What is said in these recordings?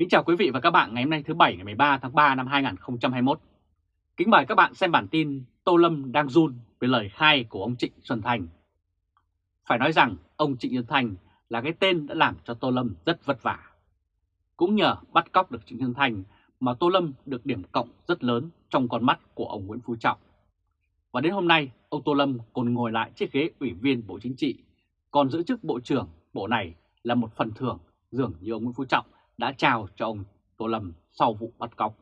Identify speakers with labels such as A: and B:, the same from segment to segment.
A: Kính chào quý vị và các bạn ngày hôm nay thứ Bảy ngày 13 tháng 3 năm 2021. Kính mời các bạn xem bản tin Tô Lâm đang run về lời khai của ông Trịnh Xuân Thành. Phải nói rằng ông Trịnh Xuân Thành là cái tên đã làm cho Tô Lâm rất vất vả. Cũng nhờ bắt cóc được Trịnh Xuân Thành mà Tô Lâm được điểm cộng rất lớn trong con mắt của ông Nguyễn Phú Trọng. Và đến hôm nay, ông Tô Lâm còn ngồi lại chiếc ghế ủy viên Bộ Chính trị, còn giữ chức Bộ trưởng Bộ này là một phần thưởng dường như ông Nguyễn Phú Trọng đã trao cho ông Tô Lâm sau vụ bắt cóc.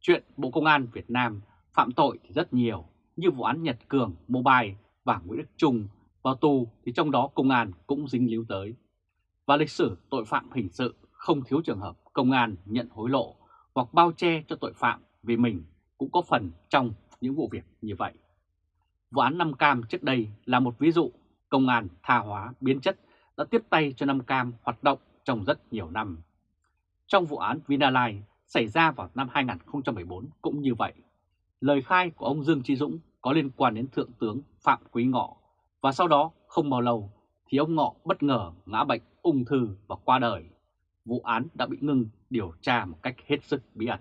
A: Chuyện Bộ Công an Việt Nam phạm tội thì rất nhiều, như vụ án Nhật Cường, Mobile và Nguyễn Đức Trung vào tù thì trong đó công an cũng dính líu tới. Và lịch sử tội phạm hình sự không thiếu trường hợp công an nhận hối lộ hoặc bao che cho tội phạm vì mình cũng có phần trong những vụ việc như vậy. Vụ án Nam Cam trước đây là một ví dụ công an tha hóa biến chất đã tiếp tay cho Nam Cam hoạt động trong rất nhiều năm. Trong vụ án Vinalines xảy ra vào năm 2014 cũng như vậy. Lời khai của ông Dương Trí Dũng có liên quan đến Thượng tướng Phạm Quý Ngọ và sau đó không bao lâu thì ông Ngọ bất ngờ ngã bệnh ung thư và qua đời. Vụ án đã bị ngưng điều tra một cách hết sức bí ẩn.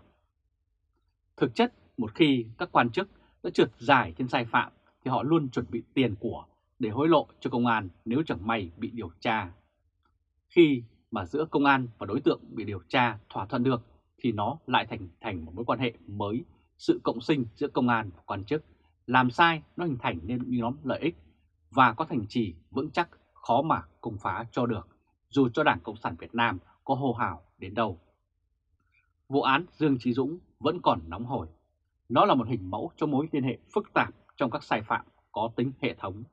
A: Thực chất, một khi các quan chức đã trượt dài trên sai phạm thì họ luôn chuẩn bị tiền của để hối lộ cho công an nếu chẳng may bị điều tra. Khi mà giữa công an và đối tượng bị điều tra thỏa thuận được thì nó lại thành thành một mối quan hệ mới, sự cộng sinh giữa công an và quan chức, làm sai nó hình thành nên những nhóm lợi ích và có thành trì vững chắc khó mà công phá cho được, dù cho Đảng Cộng sản Việt Nam có hô hào đến đâu. Vụ án Dương Trí Dũng vẫn còn nóng hổi. Nó là một hình mẫu cho mối liên hệ phức tạp trong các sai phạm có tính hệ thống.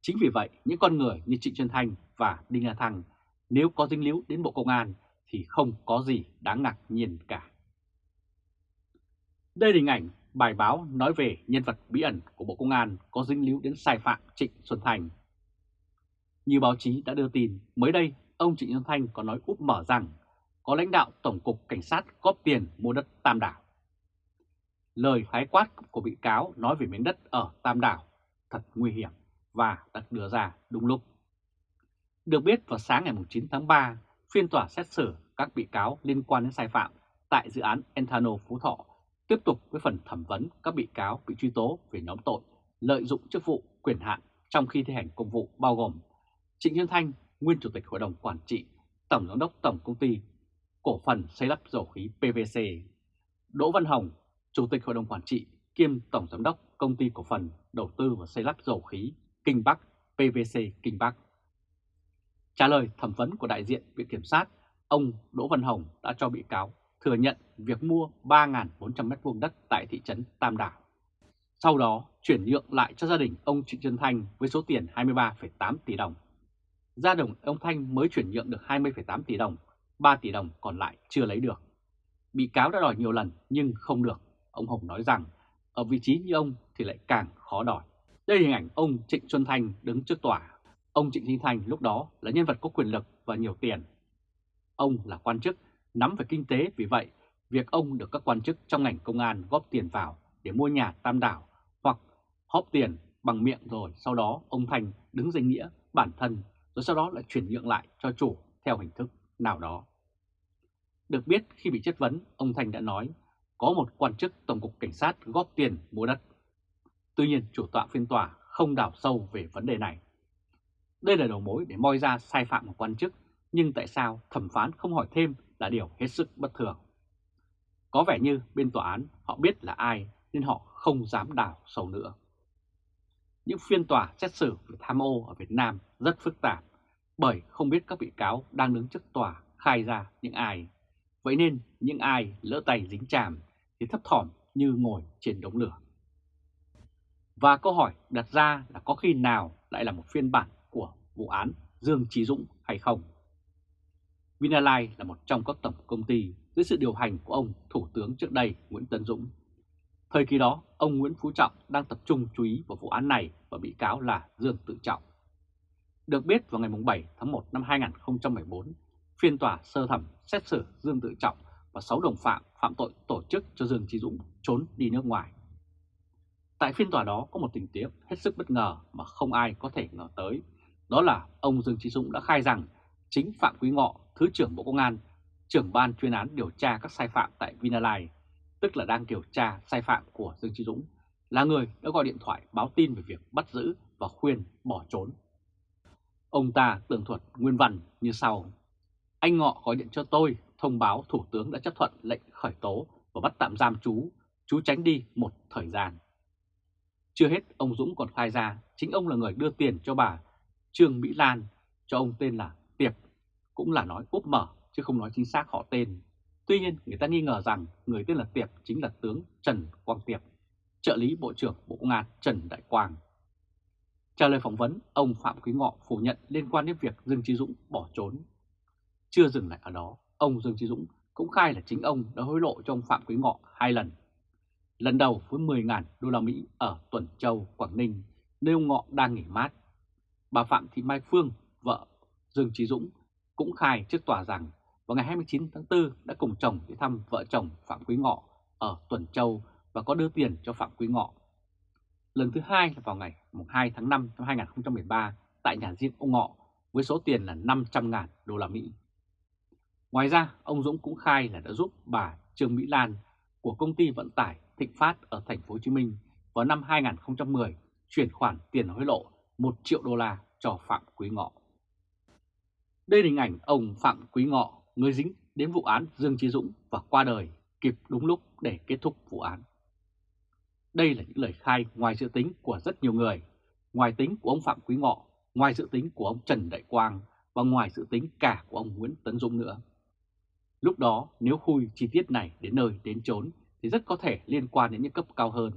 A: Chính vì vậy, những con người như Trịnh Xuân Thanh và Đinh La Thăng nếu có dính líu đến Bộ Công an thì không có gì đáng ngạc nhiên cả. Đây là hình ảnh bài báo nói về nhân vật bí ẩn của Bộ Công an có dính líu đến sai phạm Trịnh Xuân thành. Như báo chí đã đưa tin, mới đây ông Trịnh Xuân Thanh có nói úp mở rằng có lãnh đạo Tổng cục Cảnh sát góp tiền mua đất Tam Đảo. Lời khái quát của bị cáo nói về miếng đất ở Tam Đảo thật nguy hiểm và đặt đưa ra đúng lúc. Được biết vào sáng ngày 9 tháng 3, phiên tòa xét xử các bị cáo liên quan đến sai phạm tại dự án Enthano Phú Thọ tiếp tục với phần thẩm vấn các bị cáo bị truy tố về nhóm tội lợi dụng chức vụ quyền hạn trong khi thi hành công vụ bao gồm Trịnh Nhân Thanh, nguyên chủ tịch hội đồng quản trị, tổng giám đốc tổng công ty cổ phần xây lắp dầu khí PVC, Đỗ Văn Hồng, chủ tịch hội đồng quản trị kiêm tổng giám đốc công ty cổ phần đầu tư và xây lắp dầu khí Kinh Bắc PVC Kinh Bắc. Trả lời thẩm vấn của đại diện Viện Kiểm sát, ông Đỗ Văn Hồng đã cho bị cáo thừa nhận việc mua 3.400 m2 đất tại thị trấn Tam Đảo. Sau đó chuyển nhượng lại cho gia đình ông Trịnh Trân Thanh với số tiền 23,8 tỷ đồng. Gia đồng ông Thanh mới chuyển nhượng được 20,8 tỷ đồng, 3 tỷ đồng còn lại chưa lấy được. Bị cáo đã đòi nhiều lần nhưng không được. Ông Hồng nói rằng ở vị trí như ông thì lại càng khó đòi. Đây là hình ảnh ông Trịnh Xuân Thanh đứng trước tòa. Ông Trịnh Sinh Thành lúc đó là nhân vật có quyền lực và nhiều tiền. Ông là quan chức, nắm về kinh tế vì vậy, việc ông được các quan chức trong ngành công an góp tiền vào để mua nhà tam đảo hoặc hóp tiền bằng miệng rồi sau đó ông Thành đứng danh nghĩa bản thân rồi sau đó lại chuyển nhượng lại cho chủ theo hình thức nào đó. Được biết khi bị chất vấn, ông Thành đã nói có một quan chức Tổng cục Cảnh sát góp tiền mua đất. Tuy nhiên chủ tọa phiên tòa không đào sâu về vấn đề này. Đây là đầu mối để moi ra sai phạm của quan chức, nhưng tại sao thẩm phán không hỏi thêm là điều hết sức bất thường. Có vẻ như bên tòa án họ biết là ai nên họ không dám đào sâu nữa. Những phiên tòa xét xử về tham ô ở Việt Nam rất phức tạp bởi không biết các bị cáo đang đứng trước tòa khai ra những ai. Vậy nên những ai lỡ tay dính chàm thì thấp thỏm như ngồi trên đống lửa. Và câu hỏi đặt ra là có khi nào lại là một phiên bản của vụ án Dương Trí Dũng hay không? Vinalai là một trong các tổng công ty dưới sự điều hành của ông Thủ tướng trước đây Nguyễn Tân Dũng. Thời kỳ đó, ông Nguyễn Phú Trọng đang tập trung chú ý vào vụ án này và bị cáo là Dương Tự Trọng. Được biết vào ngày 7 tháng 1 năm 2014, phiên tòa sơ thẩm xét xử Dương Tự Trọng và 6 đồng phạm phạm tội tổ chức cho Dương Trí Dũng trốn đi nước ngoài. Tại phiên tòa đó có một tình tiết hết sức bất ngờ mà không ai có thể ngờ tới. Đó là ông Dương Trí Dũng đã khai rằng chính Phạm Quý Ngọ, Thứ trưởng Bộ Công an, trưởng ban chuyên án điều tra các sai phạm tại Vinalines, tức là đang điều tra sai phạm của Dương Chí Dũng, là người đã gọi điện thoại báo tin về việc bắt giữ và khuyên bỏ trốn. Ông ta tường thuật nguyên văn như sau. Anh Ngọ gọi điện cho tôi thông báo Thủ tướng đã chấp thuận lệnh khởi tố và bắt tạm giam chú, chú tránh đi một thời gian. Chưa hết, ông Dũng còn khai ra chính ông là người đưa tiền cho bà Trương Mỹ Lan, cho ông tên là Tiệp, cũng là nói úp mở chứ không nói chính xác họ tên. Tuy nhiên, người ta nghi ngờ rằng người tên là Tiệp chính là tướng Trần Quang Tiệp, trợ lý Bộ trưởng Bộ Công an Trần Đại Quang. Trả lời phỏng vấn, ông Phạm Quý Ngọ phủ nhận liên quan đến việc Dương Trí Dũng bỏ trốn. Chưa dừng lại ở đó, ông Dương Trí Dũng cũng khai là chính ông đã hối lộ cho ông Phạm Quý Ngọ hai lần. Lần đầu với 10.000 đô la Mỹ ở Tuần Châu, Quảng Ninh, nơi ông Ngọ đang nghỉ mát. Bà Phạm Thị Mai Phương, vợ Dương Trí Dũng, cũng khai trước tòa rằng vào ngày 29 tháng 4 đã cùng chồng đi thăm vợ chồng Phạm Quý Ngọ ở Tuần Châu và có đưa tiền cho Phạm Quý Ngọ. Lần thứ hai là vào ngày 2 tháng 5 năm 2013 tại nhà riêng ông Ngọ với số tiền là 500.000 đô la Mỹ. Ngoài ra, ông Dũng cũng khai là đã giúp bà Trương Mỹ Lan của công ty vận tải Thịnh Phát ở thành phố Hồ Chí Minh vào năm 2010 chuyển khoản tiền hối lộ 1 triệu đô la cho Phạm Quý Ngọ. Đây là hình ảnh ông Phạm Quý Ngọ, người dính đến vụ án Dương Chí Dũng và qua đời kịp đúng lúc để kết thúc vụ án. Đây là những lời khai ngoài dự tính của rất nhiều người, ngoài tính của ông Phạm Quý Ngọ, ngoài dự tính của ông Trần Đại Quang và ngoài dự tính cả của ông Nguyễn Tấn Dũng nữa. Lúc đó nếu khui chi tiết này đến nơi đến chốn thì rất có thể liên quan đến những cấp cao hơn,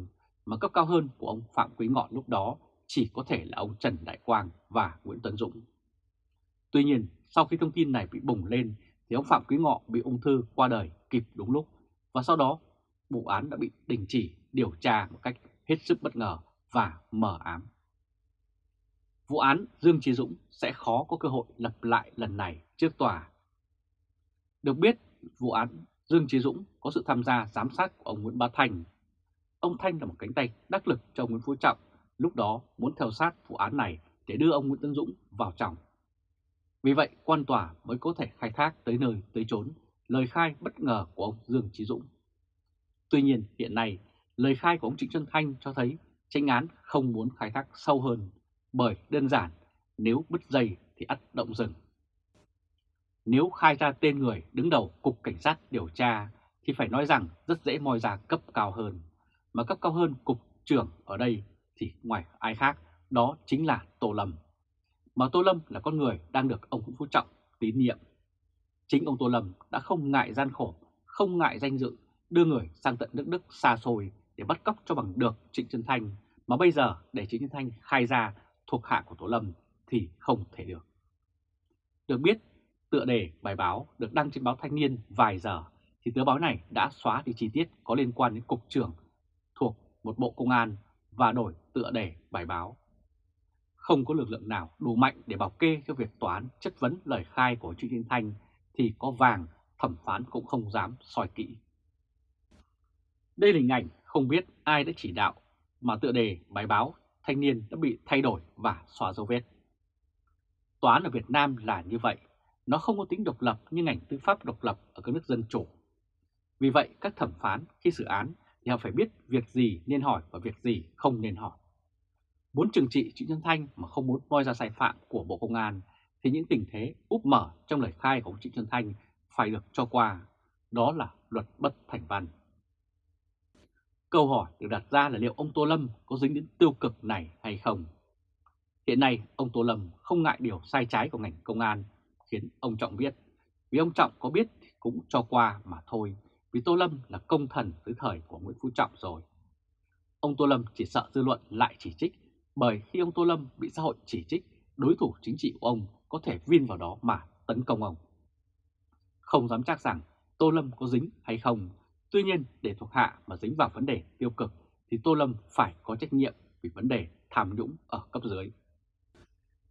A: mà cấp cao hơn của ông Phạm Quý Ngọ lúc đó chỉ có thể là ông Trần Đại Quang và Nguyễn Tấn Dũng. Tuy nhiên, sau khi thông tin này bị bùng lên thì ông Phạm Quý Ngọ bị ung thư qua đời kịp đúng lúc và sau đó vụ án đã bị đình chỉ điều tra một cách hết sức bất ngờ và mờ ám. Vụ án Dương Trí Dũng sẽ khó có cơ hội lập lại lần này trước tòa. Được biết, vụ án Dương Trí Dũng có sự tham gia giám sát của ông Nguyễn Bá Thành. Ông Thanh là một cánh tay đắc lực cho Nguyễn Phú Trọng, lúc đó muốn theo sát vụ án này để đưa ông Nguyễn Tân Dũng vào trọng. Vì vậy, quan tòa mới có thể khai thác tới nơi tới chốn lời khai bất ngờ của ông Dương Trí Dũng. Tuy nhiên, hiện nay, lời khai của ông Trịnh Xuân Thanh cho thấy tranh án không muốn khai thác sâu hơn, bởi đơn giản, nếu bứt dây thì ắt động rừng. Nếu khai ra tên người đứng đầu Cục Cảnh sát điều tra thì phải nói rằng rất dễ moi ra cấp cao hơn. Mà cấp cao hơn Cục trưởng ở đây thì ngoài ai khác, đó chính là Tô Lâm. Mà Tô Lâm là con người đang được ông Nguyễn Phú Trọng tín nhiệm. Chính ông Tô Lâm đã không ngại gian khổ, không ngại danh dự, đưa người sang tận nước Đức xa xôi để bắt cóc cho bằng được Trịnh Xuân Thanh, mà bây giờ để Trịnh Xuân Thanh khai ra thuộc hạ của Tô Lâm thì không thể được. Được biết, tựa đề bài báo được đăng trên báo Thanh niên vài giờ thì tờ báo này đã xóa đi chi tiết có liên quan đến cục trưởng thuộc một bộ công an và đổi tựa đề bài báo. Không có lực lượng nào đủ mạnh để bảo kê cho việc tòa án chất vấn lời khai của Trịnh Xuân Thanh thì có vàng thẩm phán cũng không dám soi kỹ. Đây là hình ảnh không biết ai đã chỉ đạo mà tựa đề bài báo thanh niên đã bị thay đổi và xóa dấu vết. Tòa án ở Việt Nam là như vậy, nó không có tính độc lập như ngành tư pháp độc lập ở các nước dân chủ. Vì vậy các thẩm phán khi xử án thì họ phải biết việc gì nên hỏi và việc gì không nên hỏi. Muốn trừng trị Trịnh Xuân Thanh mà không muốn moi ra sai phạm của Bộ Công an thì những tình thế úp mở trong lời khai của ông Trịnh Xuân Thanh phải được cho qua, đó là luật bất thành văn. Câu hỏi được đặt ra là liệu ông Tô Lâm có dính đến tiêu cực này hay không? Hiện nay, ông Tô Lâm không ngại điều sai trái của ngành công an, khiến ông Trọng biết. Vì ông Trọng có biết thì cũng cho qua mà thôi, vì Tô Lâm là công thần dưới thời của Nguyễn Phú Trọng rồi. Ông Tô Lâm chỉ sợ dư luận lại chỉ trích, bởi khi ông Tô Lâm bị xã hội chỉ trích, đối thủ chính trị của ông có thể viên vào đó mà tấn công ông. Không dám chắc rằng Tô Lâm có dính hay không Tuy nhiên, để thuộc hạ mà dính vào vấn đề tiêu cực thì Tô Lâm phải có trách nhiệm vì vấn đề tham nhũng ở cấp dưới.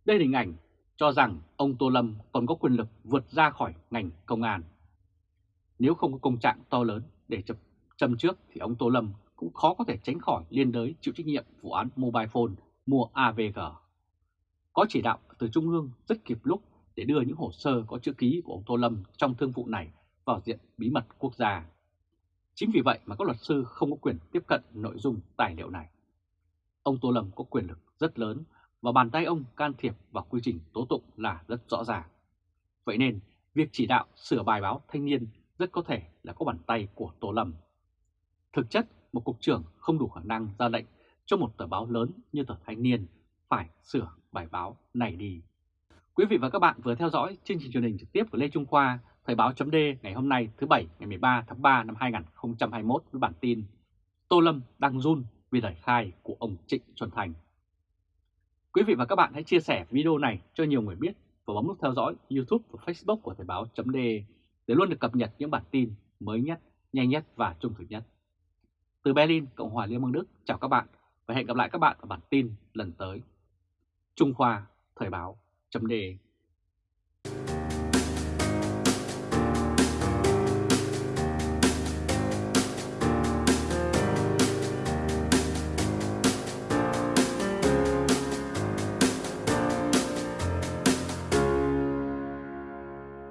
A: Đây là hình ảnh cho rằng ông Tô Lâm còn có quyền lực vượt ra khỏi ngành công an. Nếu không có công trạng to lớn để chập châm trước thì ông Tô Lâm cũng khó có thể tránh khỏi liên đới chịu trách nhiệm vụ án mobile phone mua AVG. Có chỉ đạo từ Trung ương rất kịp lúc để đưa những hồ sơ có chữ ký của ông Tô Lâm trong thương vụ này vào diện bí mật quốc gia. Chính vì vậy mà các luật sư không có quyền tiếp cận nội dung tài liệu này. Ông Tô Lâm có quyền lực rất lớn và bàn tay ông can thiệp vào quy trình tố tụng là rất rõ ràng. Vậy nên, việc chỉ đạo sửa bài báo thanh niên rất có thể là có bàn tay của Tô Lâm. Thực chất, một cục trưởng không đủ khả năng ra lệnh cho một tờ báo lớn như tờ Thanh niên phải sửa bài báo này đi. Quý vị và các bạn vừa theo dõi chương trình truyền hình trực tiếp của Lê Trung Khoa, Thời báo chấm ngày hôm nay thứ Bảy ngày 13 tháng 3 năm 2021 với bản tin Tô Lâm đang run vì lời khai của ông Trịnh Xuân Thành. Quý vị và các bạn hãy chia sẻ video này cho nhiều người biết và bấm nút theo dõi YouTube và Facebook của Thời báo chấm để để luôn được cập nhật những bản tin mới nhất, nhanh nhất và trung thực nhất. Từ Berlin, Cộng hòa Liên bang Đức, chào các bạn và hẹn gặp lại các bạn ở bản tin lần tới. Trung Khoa Thời báo chấm đề.